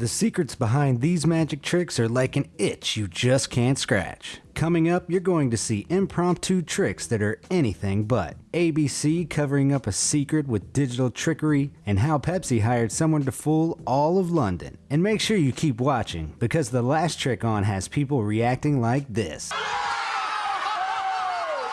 The secrets behind these magic tricks are like an itch you just can't scratch. Coming up, you're going to see impromptu tricks that are anything but. ABC covering up a secret with digital trickery, and how Pepsi hired someone to fool all of London. And make sure you keep watching, because the last trick on has people reacting like this.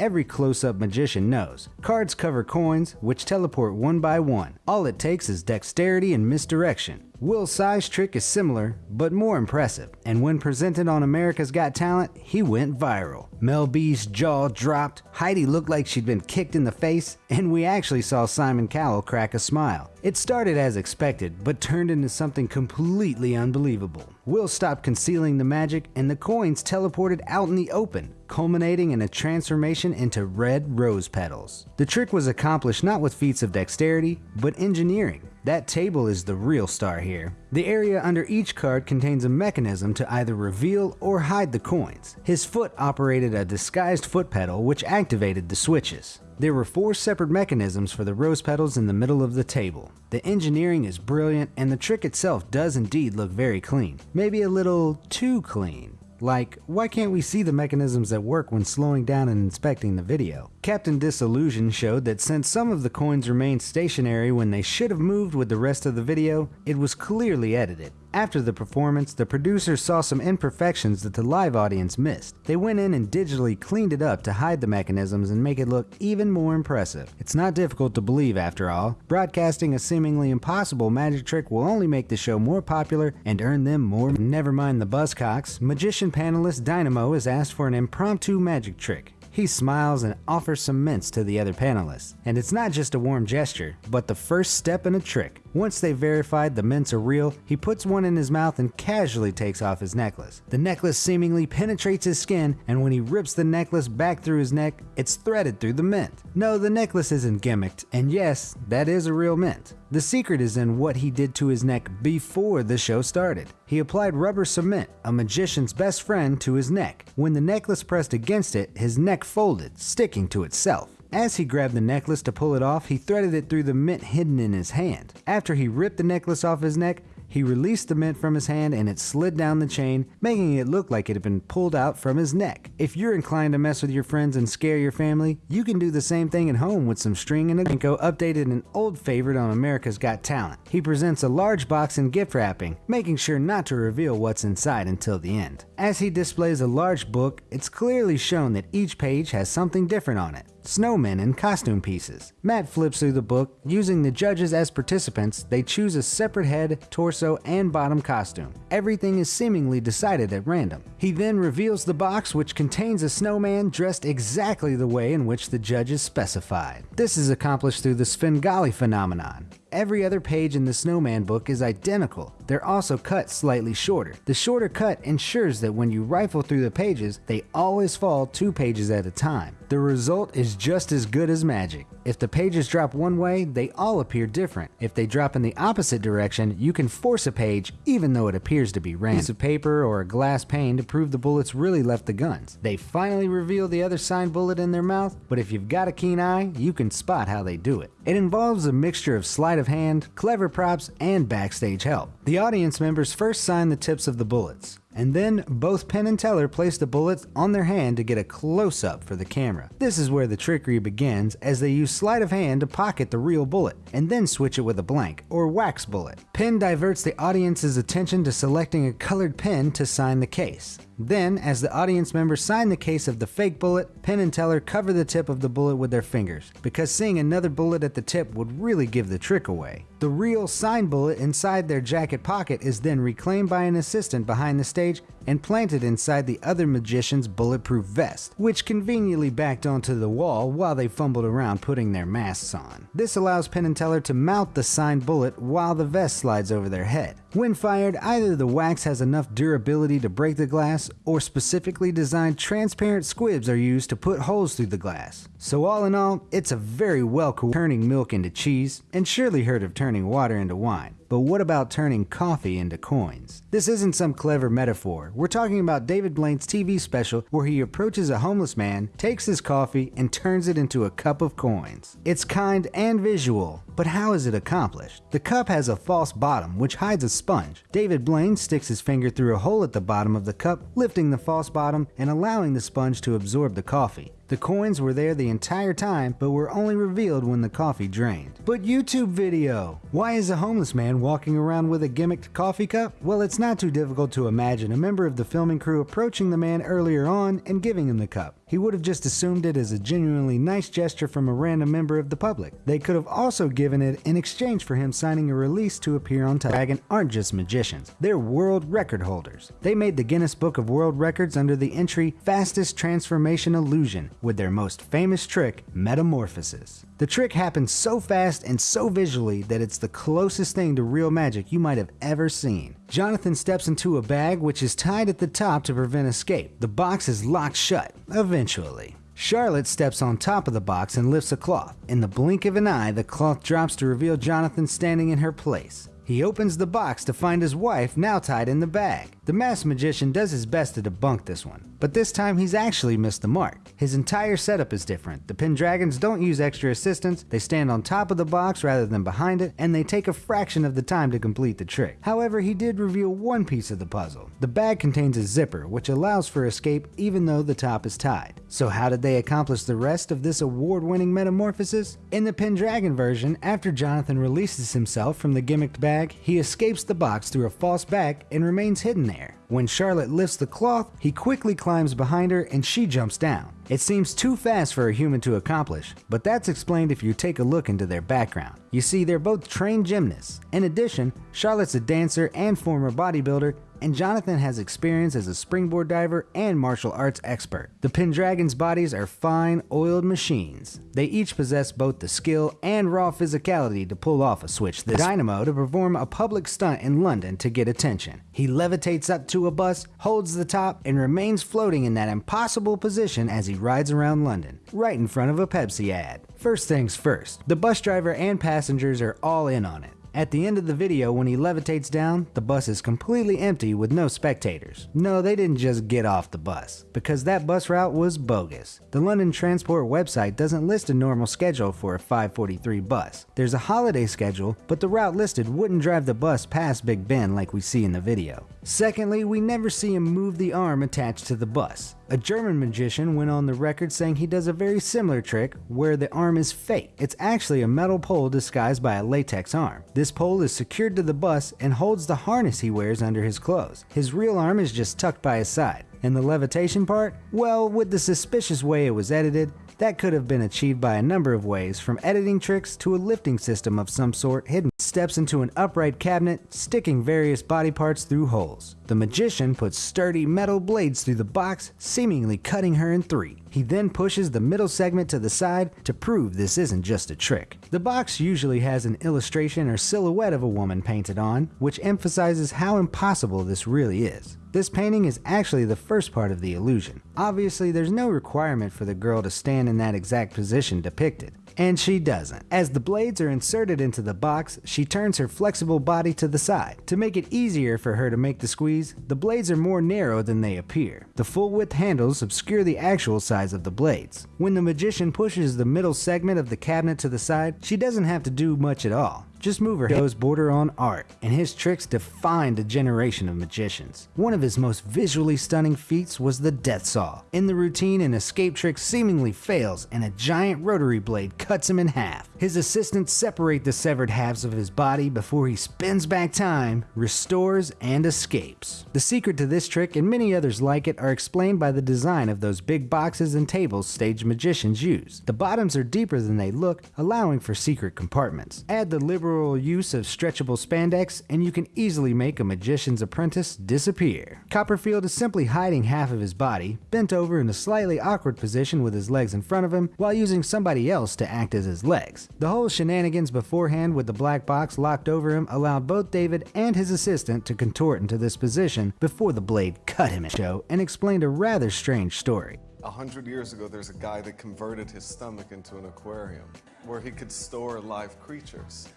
Every close-up magician knows. Cards cover coins, which teleport one by one. All it takes is dexterity and misdirection. Will Tsai's trick is similar, but more impressive, and when presented on America's Got Talent, he went viral. Mel B's jaw dropped, Heidi looked like she'd been kicked in the face, and we actually saw Simon Cowell crack a smile. It started as expected, but turned into something completely unbelievable. Will stopped concealing the magic, and the coins teleported out in the open, culminating in a transformation into red rose petals. The trick was accomplished not with feats of dexterity, but engineering. That table is the real star here. The area under each card contains a mechanism to either reveal or hide the coins. His foot operated a disguised foot pedal which activated the switches. There were four separate mechanisms for the rose petals in the middle of the table. The engineering is brilliant and the trick itself does indeed look very clean. Maybe a little too clean. Like, why can't we see the mechanisms that work when slowing down and inspecting the video? Captain Disillusion showed that since some of the coins remained stationary when they should have moved with the rest of the video, it was clearly edited. After the performance, the producers saw some imperfections that the live audience missed. They went in and digitally cleaned it up to hide the mechanisms and make it look even more impressive. It's not difficult to believe after all. Broadcasting a seemingly impossible magic trick will only make the show more popular and earn them more. Never mind the buzzcocks, magician panelist Dynamo is asked for an impromptu magic trick. He smiles and offers some mints to the other panelists. And it's not just a warm gesture, but the first step in a trick. Once they've verified the mints are real, he puts one in his mouth and casually takes off his necklace. The necklace seemingly penetrates his skin, and when he rips the necklace back through his neck, it's threaded through the mint. No, the necklace isn't gimmicked, and yes, that is a real mint. The secret is in what he did to his neck before the show started. He applied rubber cement, a magician's best friend, to his neck. When the necklace pressed against it, his neck folded, sticking to itself. As he grabbed the necklace to pull it off, he threaded it through the mint hidden in his hand. After he ripped the necklace off his neck, he released the mint from his hand and it slid down the chain, making it look like it had been pulled out from his neck. If you're inclined to mess with your friends and scare your family, you can do the same thing at home with some string and a ginkgo updated an old favorite on America's Got Talent. He presents a large box in gift wrapping, making sure not to reveal what's inside until the end. As he displays a large book, it's clearly shown that each page has something different on it snowmen and costume pieces. Matt flips through the book. Using the judges as participants, they choose a separate head, torso, and bottom costume. Everything is seemingly decided at random. He then reveals the box which contains a snowman dressed exactly the way in which the judges specified. This is accomplished through the Svengali phenomenon. Every other page in the Snowman book is identical. They're also cut slightly shorter. The shorter cut ensures that when you rifle through the pages, they always fall two pages at a time. The result is just as good as magic. If the pages drop one way, they all appear different. If they drop in the opposite direction, you can force a page even though it appears to be random. Piece of paper or a glass pane to prove the bullets really left the guns. They finally reveal the other signed bullet in their mouth, but if you've got a keen eye, you can spot how they do it. It involves a mixture of sleight of hand, clever props, and backstage help. The audience members first sign the tips of the bullets and then both Penn and Teller place the bullets on their hand to get a close-up for the camera. This is where the trickery begins as they use sleight of hand to pocket the real bullet, and then switch it with a blank, or wax bullet. Penn diverts the audience's attention to selecting a colored pen to sign the case. Then, as the audience members sign the case of the fake bullet, Penn and Teller cover the tip of the bullet with their fingers, because seeing another bullet at the tip would really give the trick away. The real signed bullet inside their jacket pocket is then reclaimed by an assistant behind the stage stage and planted inside the other magician's bulletproof vest, which conveniently backed onto the wall while they fumbled around putting their masks on. This allows Penn and Teller to mount the signed bullet while the vest slides over their head. When fired, either the wax has enough durability to break the glass, or specifically designed transparent squibs are used to put holes through the glass. So all in all, it's a very well turning milk into cheese, and surely heard of turning water into wine. But what about turning coffee into coins? This isn't some clever metaphor. We're talking about David Blaine's TV special where he approaches a homeless man, takes his coffee, and turns it into a cup of coins. It's kind and visual, But how is it accomplished? The cup has a false bottom, which hides a sponge. David Blaine sticks his finger through a hole at the bottom of the cup, lifting the false bottom and allowing the sponge to absorb the coffee. The coins were there the entire time, but were only revealed when the coffee drained. But YouTube video! Why is a homeless man walking around with a gimmicked coffee cup? Well, it's not too difficult to imagine a member of the filming crew approaching the man earlier on and giving him the cup. He would have just assumed it as a genuinely nice gesture from a random member of the public. They could have also given it in exchange for him signing a release to appear on Dragon aren't just magicians, they're world record holders. They made the Guinness Book of World Records under the entry Fastest Transformation Illusion with their most famous trick, Metamorphosis. The trick happens so fast and so visually that it's the closest thing to real magic you might have ever seen. Jonathan steps into a bag which is tied at the top to prevent escape. The box is locked shut, eventually. Charlotte steps on top of the box and lifts a cloth. In the blink of an eye, the cloth drops to reveal Jonathan standing in her place. He opens the box to find his wife now tied in the bag. The masked magician does his best to debunk this one, but this time he's actually missed the mark. His entire setup is different. The Pendragons don't use extra assistance, they stand on top of the box rather than behind it, and they take a fraction of the time to complete the trick. However, he did reveal one piece of the puzzle. The bag contains a zipper, which allows for escape even though the top is tied. So how did they accomplish the rest of this award-winning metamorphosis? In the Pendragon version, after Jonathan releases himself from the gimmicked bag, he escapes the box through a false back and remains hidden there. When Charlotte lifts the cloth, he quickly climbs behind her and she jumps down. It seems too fast for a human to accomplish, but that's explained if you take a look into their background. You see, they're both trained gymnasts. In addition, Charlotte's a dancer and former bodybuilder, and Jonathan has experience as a springboard diver and martial arts expert. The Pendragon's bodies are fine, oiled machines. They each possess both the skill and raw physicality to pull off a switch the dynamo to perform a public stunt in London to get attention. He levitates up to a bus, holds the top, and remains floating in that impossible position as he rides around London, right in front of a Pepsi ad. First things first, the bus driver and passengers are all in on it. At the end of the video, when he levitates down, the bus is completely empty with no spectators. No, they didn't just get off the bus, because that bus route was bogus. The London Transport website doesn't list a normal schedule for a 543 bus. There's a holiday schedule, but the route listed wouldn't drive the bus past Big Ben like we see in the video. Secondly, we never see him move the arm attached to the bus. A German magician went on the record saying he does a very similar trick where the arm is fake. It's actually a metal pole disguised by a latex arm. This pole is secured to the bus and holds the harness he wears under his clothes. His real arm is just tucked by his side. And the levitation part? Well, with the suspicious way it was edited, that could have been achieved by a number of ways, from editing tricks to a lifting system of some sort hidden steps into an upright cabinet, sticking various body parts through holes. The magician puts sturdy metal blades through the box, seemingly cutting her in three. He then pushes the middle segment to the side to prove this isn't just a trick. The box usually has an illustration or silhouette of a woman painted on, which emphasizes how impossible this really is. This painting is actually the first part of the illusion. Obviously, there's no requirement for the girl to stand in that exact position depicted. And she doesn't. As the blades are inserted into the box, she turns her flexible body to the side. To make it easier for her to make the squeeze, the blades are more narrow than they appear. The full width handles obscure the actual size of the blades. When the magician pushes the middle segment of the cabinet to the side, she doesn't have to do much at all. Just move her toes border on art, and his tricks defined a generation of magicians. One of his most visually stunning feats was the death saw. In the routine, an escape trick seemingly fails, and a giant rotary blade cuts him in half. His assistants separate the severed halves of his body before he spins back time, restores, and escapes. The secret to this trick and many others like it are explained by the design of those big boxes and tables stage magicians use. The bottoms are deeper than they look, allowing for secret compartments. Add the liberal use of stretchable spandex, and you can easily make a magician's apprentice disappear. Copperfield is simply hiding half of his body, bent over in a slightly awkward position with his legs in front of him, while using somebody else to act as his legs. The whole shenanigans beforehand with the black box locked over him allowed both David and his assistant to contort into this position before the blade cut him in show and explained a rather strange story. A hundred years ago, there's a guy that converted his stomach into an aquarium where he could store live creatures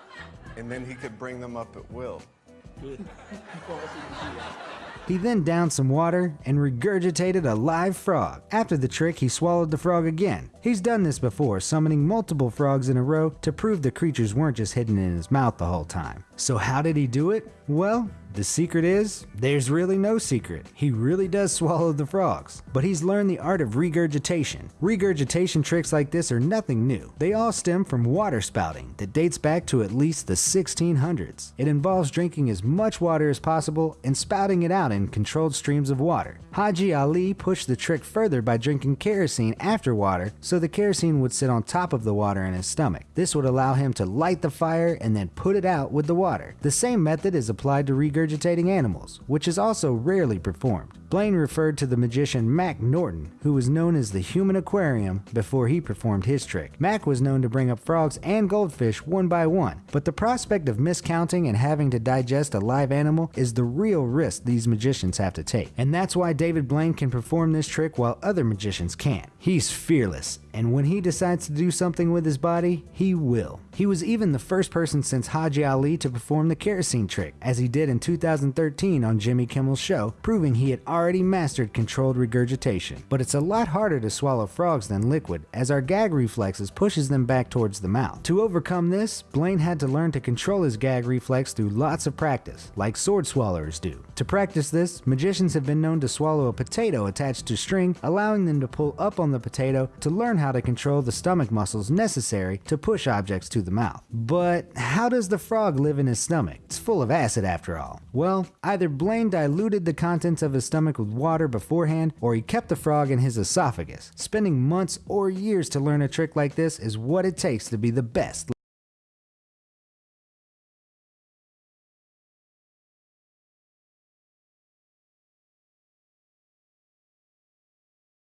and then he could bring them up at will. He then downed some water and regurgitated a live frog. After the trick, he swallowed the frog again. He's done this before, summoning multiple frogs in a row to prove the creatures weren't just hidden in his mouth the whole time. So how did he do it? Well, the secret is, there's really no secret. He really does swallow the frogs. But he's learned the art of regurgitation. Regurgitation tricks like this are nothing new. They all stem from water spouting that dates back to at least the 1600s. It involves drinking as much water as possible and spouting it out in controlled streams of water. Haji Ali pushed the trick further by drinking kerosene after water so the kerosene would sit on top of the water in his stomach. This would allow him to light the fire and then put it out with the water. The same method is applied to regurgitating animals, which is also rarely performed. Blaine referred to the magician Mac Norton, who was known as the Human Aquarium before he performed his trick. Mac was known to bring up frogs and goldfish one by one, but the prospect of miscounting and having to digest a live animal is the real risk these magicians have to take. And that's why David Blaine can perform this trick while other magicians can't. He's fearless, and when he decides to do something with his body, he will. He was even the first person since Haji Ali to perform the kerosene trick, as he did in 2013 on Jimmy Kimmel's show, proving he had already mastered controlled regurgitation. But it's a lot harder to swallow frogs than liquid, as our gag reflexes pushes them back towards the mouth. To overcome this, Blaine had to learn to control his gag reflex through lots of practice, like sword swallowers do. To practice this, magicians have been known to swallow a potato attached to string, allowing them to pull up on the potato to learn how to control the stomach muscles necessary to push objects to the mouth. But how does the frog live in his stomach? It's full of acid after all. Well, either Blaine diluted the contents of his stomach with water beforehand, or he kept the frog in his esophagus. Spending months or years to learn a trick like this is what it takes to be the best